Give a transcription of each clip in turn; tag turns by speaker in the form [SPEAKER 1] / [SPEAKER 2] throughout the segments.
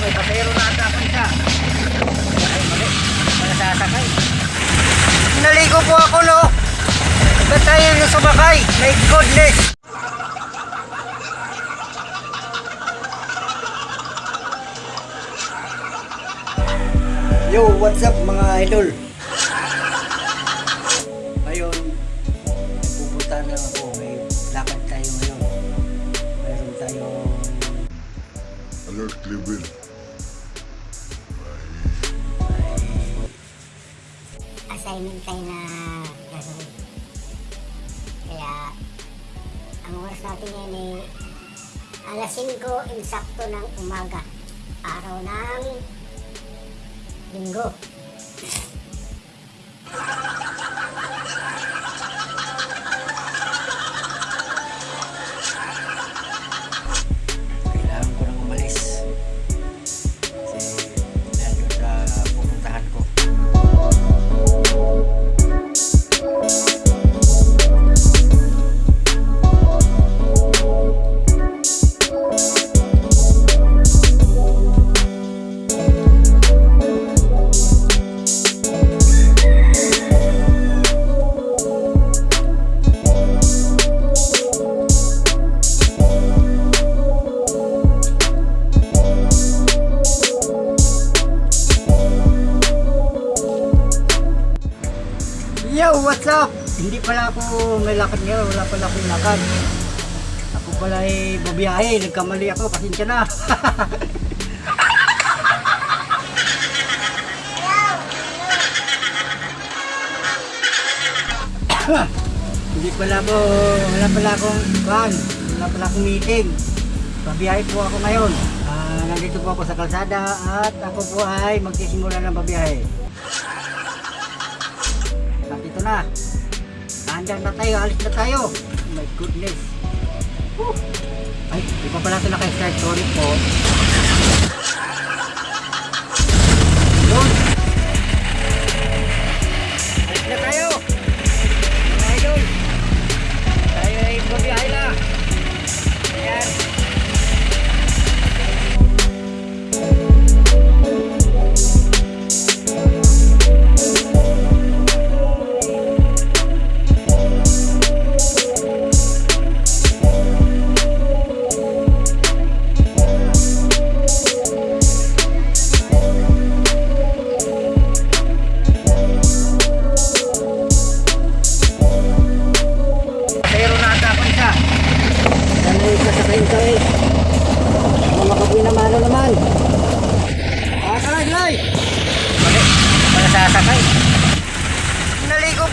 [SPEAKER 1] may pasero na ata ako isa. Ay, mali. Wala sasakay. Naligo po ako, no? Ba't tayo yung sumakay? My goodness! Yo, what's up mga idol? Ngayon, pupunta na ako. May lakad tayo ngayon. Mayroon tayong
[SPEAKER 2] Alert level.
[SPEAKER 3] Tayo na gagawin. Kaya, ang oras natin ngayon ay alas 5 insakto ng umaga. Araw ng linggo.
[SPEAKER 1] Pala ako may lakad ngayon. Wala pala akong lakad. Ako pala ay babiyahe. Nagkamali ako. Pasensya na. Hindi pala ako, wala pala akong van, wala pala akong meeting. Babiyahe po ako ngayon. Ah, nandito po ako sa kalsada at ako po ay magsisimula ng babiyahe. At ito na. Handang na tayo, alis na tayo. Oh my goodness. Whew. Ay, di pa pala ito naka-start. Po.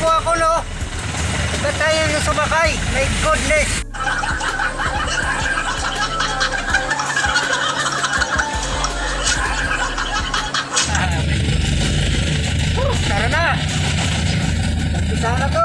[SPEAKER 1] Po ako, no? Ba't tayo yung sumakay? My goodness! Uh, Tara na! Umpisa na to!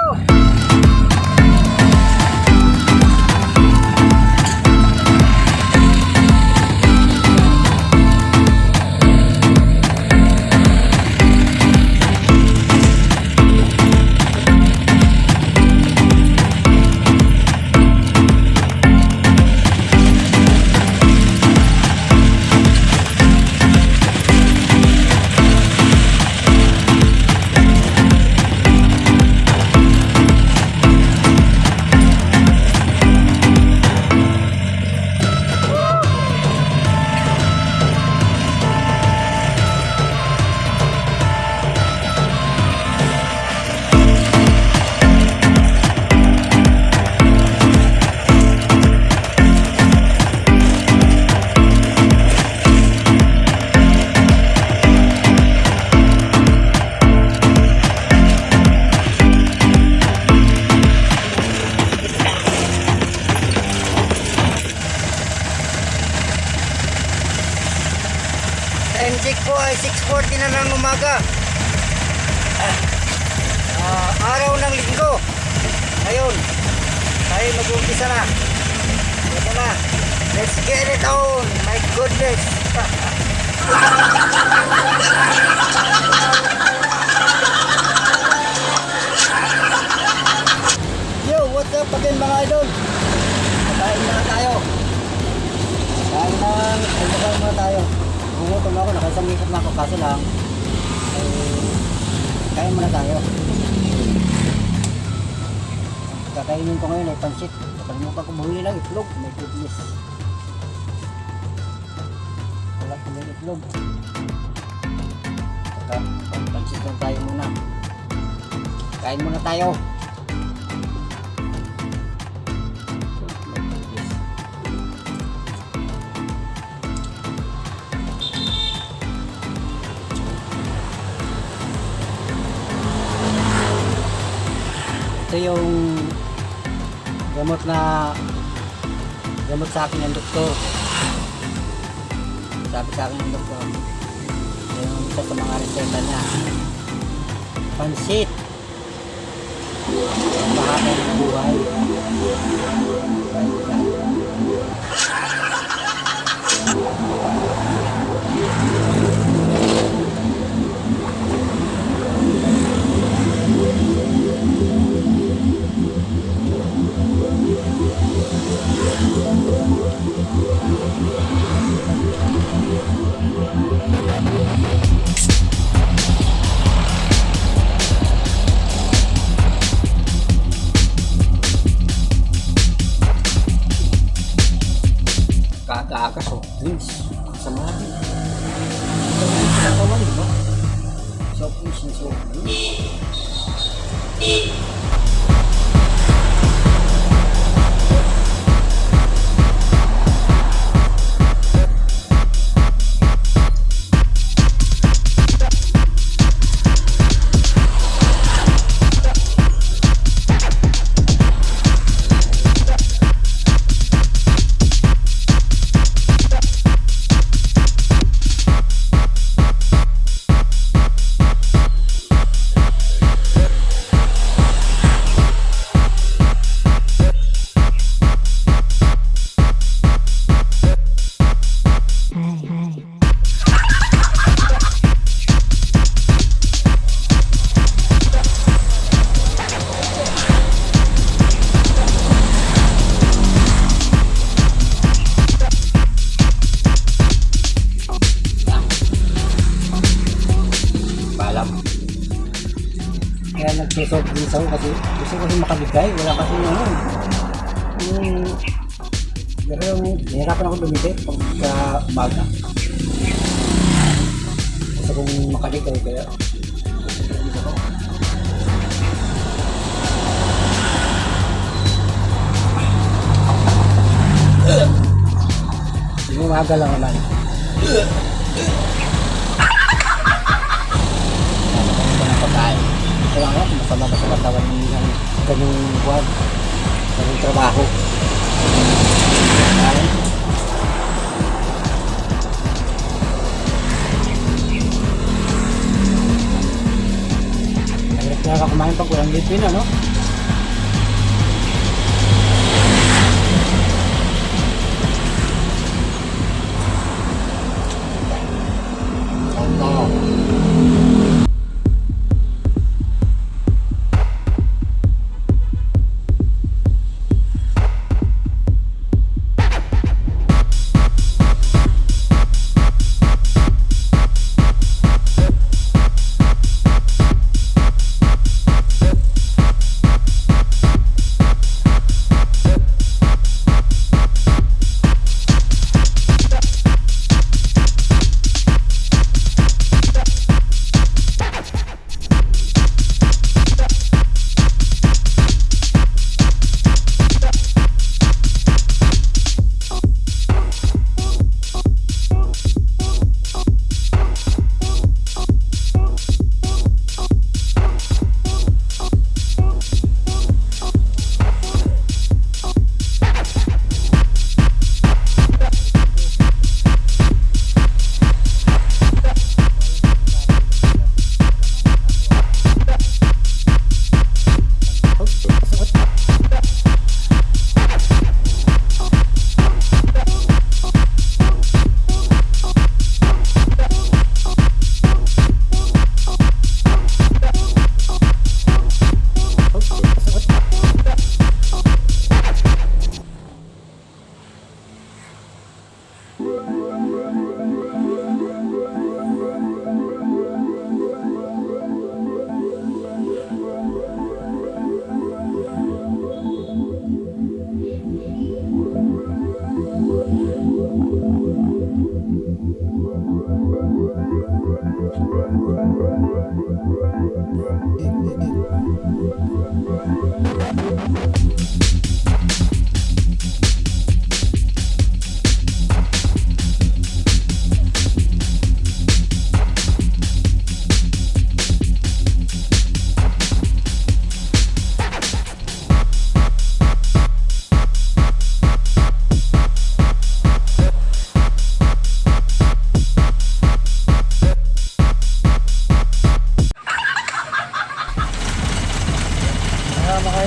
[SPEAKER 1] Let's get it on. My goodness. Yo, what's up again mga idol? Kain na tayo. Kain na, almusal muna tayo. Nangutom ako, nakaisang ikot na ako. Kaso lang, eh, kain muna tayo. Kakainin ko ngayon ay pansit. Nakalimutan ko bumili ng itlog. May goodness. Wala ko may itlog. Saka, pansit lang tayo muna. Kain muna tayo. Ito yung gamot na gamot sa akin ng doktor. Sabi sa akin ng doktor, yung isa sa mga reseta niya. Pansit. Mahaba ng buhay. Beep. Drinks ako kasi gusto ko kasi makabigay. Wala kasi ano. Yung... Pero yung nahirapan ako bumili pagka umaga. Gusto kong makabigay kaya. Yung umaga lang naman. Ano ba? Kaya nga, masama ba sa katawan ng ganyang buwan, ganyang trabaho. Kaya, na kumain pag walang ano? Ano?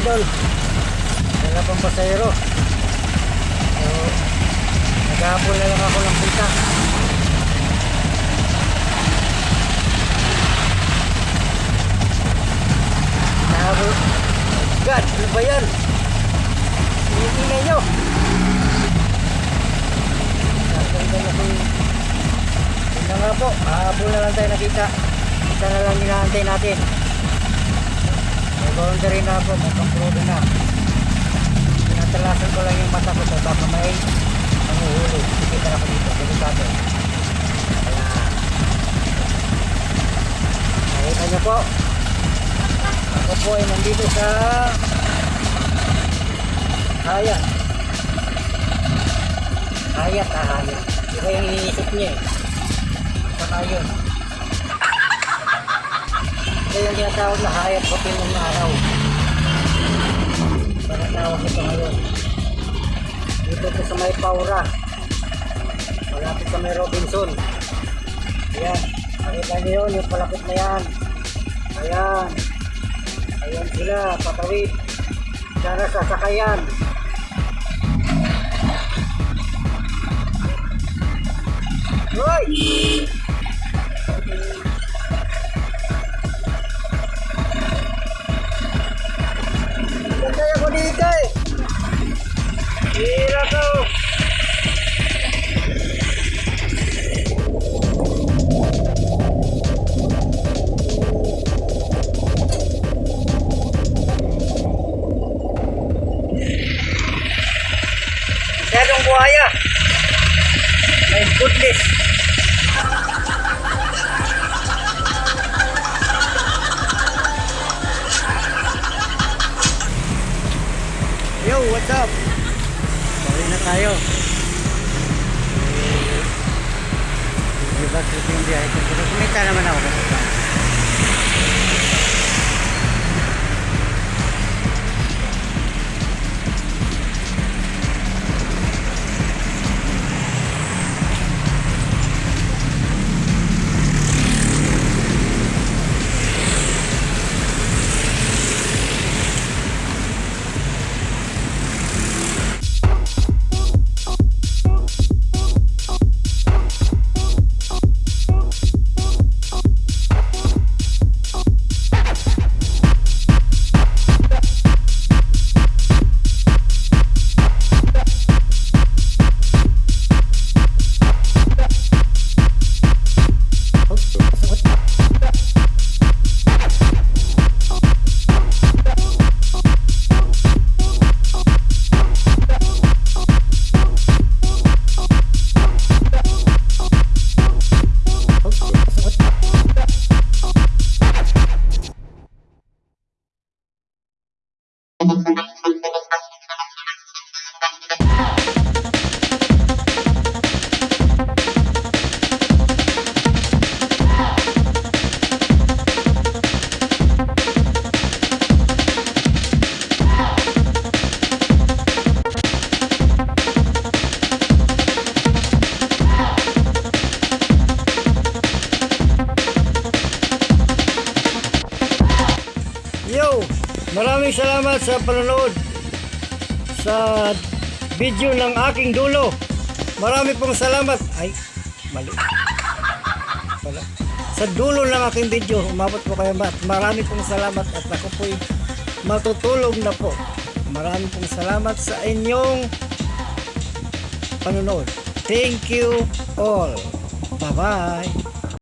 [SPEAKER 1] idol. Wala pang pasayro so naghahapon na lang ako ng pita. Nahabol God, ano ba yan? Ingay nyo. Nakaganda na po Yun na nga po, hahabol na lang tayo nakita Kita na lang hinahantay natin. Boundary na po, may pangkrudo na. Tinatalasan ko lang yung mata ko sa baka may nanguhulog. Kita na ko dito, delikado. Kaya, nakita niyo po, ako po ay nandito sa Hayat. Hayat, ah, hayat. Iba yung iniisip niya eh. Saka yun. Ito yung tinatawag na hayat ko ng araw. Panatawag ito ngayon. Dito po sa may Paura. Malapit sa may Robinson. Ayan. Nakita niyo yun, yung palapit na yan. Ayan. Ayan sila, patawid. Sana sasakayan. Hoy! Ganda Masyadong buhaya. My goodness. Yo, what's up? Balik na tayo. Eh, Di ba trip yung biyahe ko? Kumita naman ako. Yo! Maraming salamat sa panonood sa video ng aking dulo. Marami pong salamat. Ay, mali. Pala. Sa dulo ng aking video, umabot po kayo. Marami pong salamat at ako po'y matutulog na po. Marami pong salamat sa inyong panonood. Thank you all. Bye-bye.